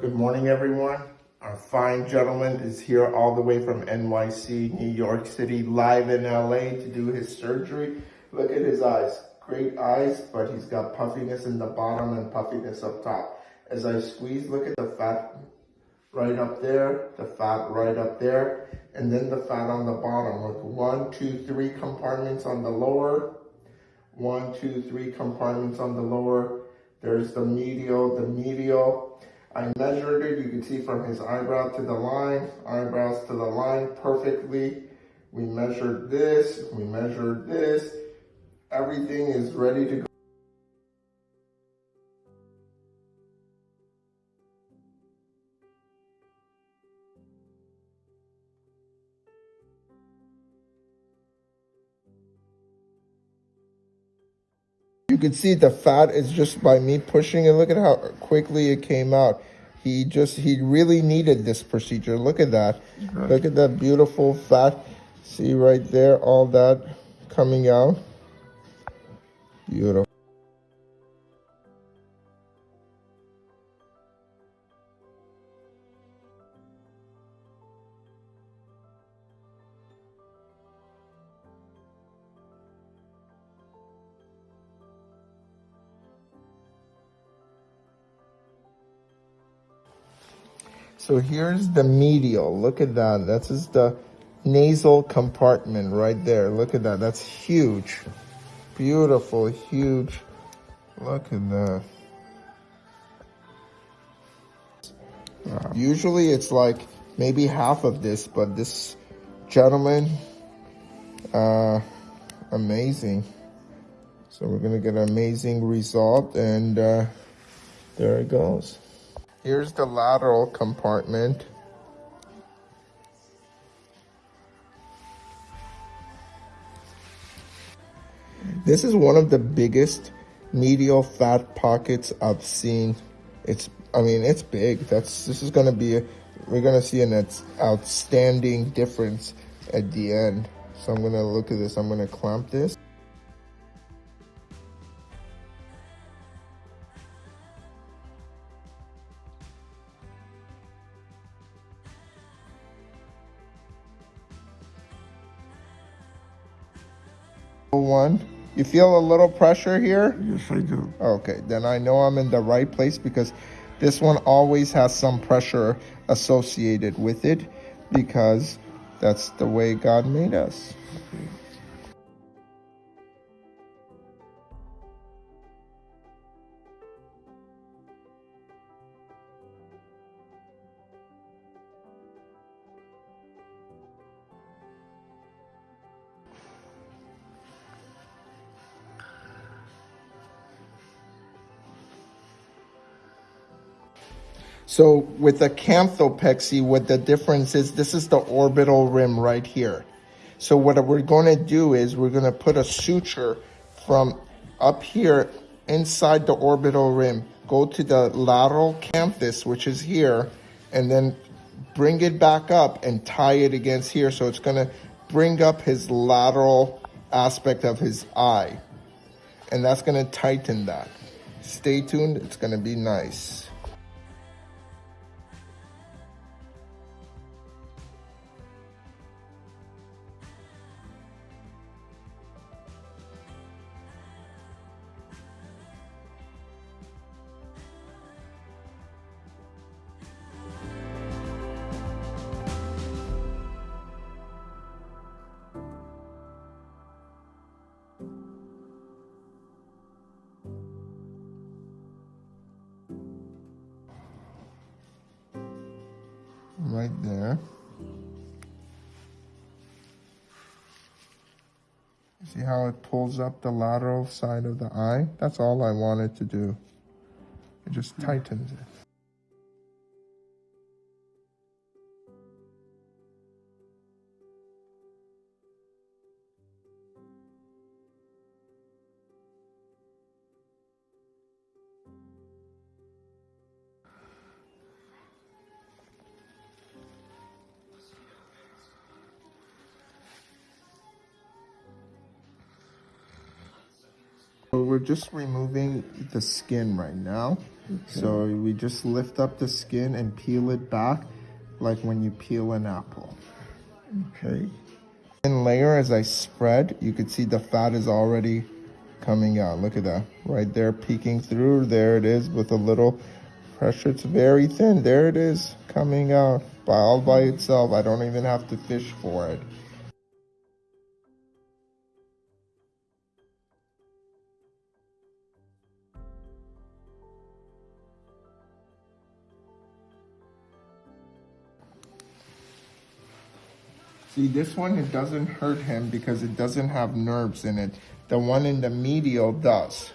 Good morning, everyone. Our fine gentleman is here all the way from NYC, New York City, live in LA to do his surgery. Look at his eyes. Great eyes, but he's got puffiness in the bottom and puffiness up top. As I squeeze, look at the fat right up there, the fat right up there, and then the fat on the bottom. Look, one, two, three compartments on the lower, one, two, three compartments on the lower. There's the medial, the medial. I measured it, you can see from his eyebrow to the line, eyebrows to the line perfectly. We measured this, we measured this. Everything is ready to go. You can see the fat is just by me pushing it. Look at how quickly it came out. He just, he really needed this procedure. Look at that. Right. Look at that beautiful fat. See right there, all that coming out. Beautiful. So here's the medial. Look at that. That's just the nasal compartment right there. Look at that. That's huge. Beautiful, huge. Look at that. Wow. Usually it's like maybe half of this, but this gentleman, uh, amazing. So we're gonna get an amazing result and uh, there it goes. Here's the lateral compartment. This is one of the biggest medial fat pockets I've seen. It's, I mean, it's big. That's, this is going to be, a, we're going to see an outstanding difference at the end. So I'm going to look at this. I'm going to clamp this. One. You feel a little pressure here? Yes, I do. Okay, then I know I'm in the right place because this one always has some pressure associated with it because that's the way God made us. Okay. So with the canthopexy, what the difference is, this is the orbital rim right here. So what we're going to do is we're going to put a suture from up here inside the orbital rim, go to the lateral canthus, which is here, and then bring it back up and tie it against here. So it's going to bring up his lateral aspect of his eye. And that's going to tighten that. Stay tuned. It's going to be nice. Right there. See how it pulls up the lateral side of the eye? That's all I wanted to do. It just tightens it. We're just removing the skin right now. So we just lift up the skin and peel it back like when you peel an apple. Okay. And layer as I spread, you can see the fat is already coming out. Look at that. Right there peeking through. There it is with a little pressure. It's very thin. There it is coming out by all by itself. I don't even have to fish for it. See, this one, it doesn't hurt him because it doesn't have nerves in it. The one in the medial does.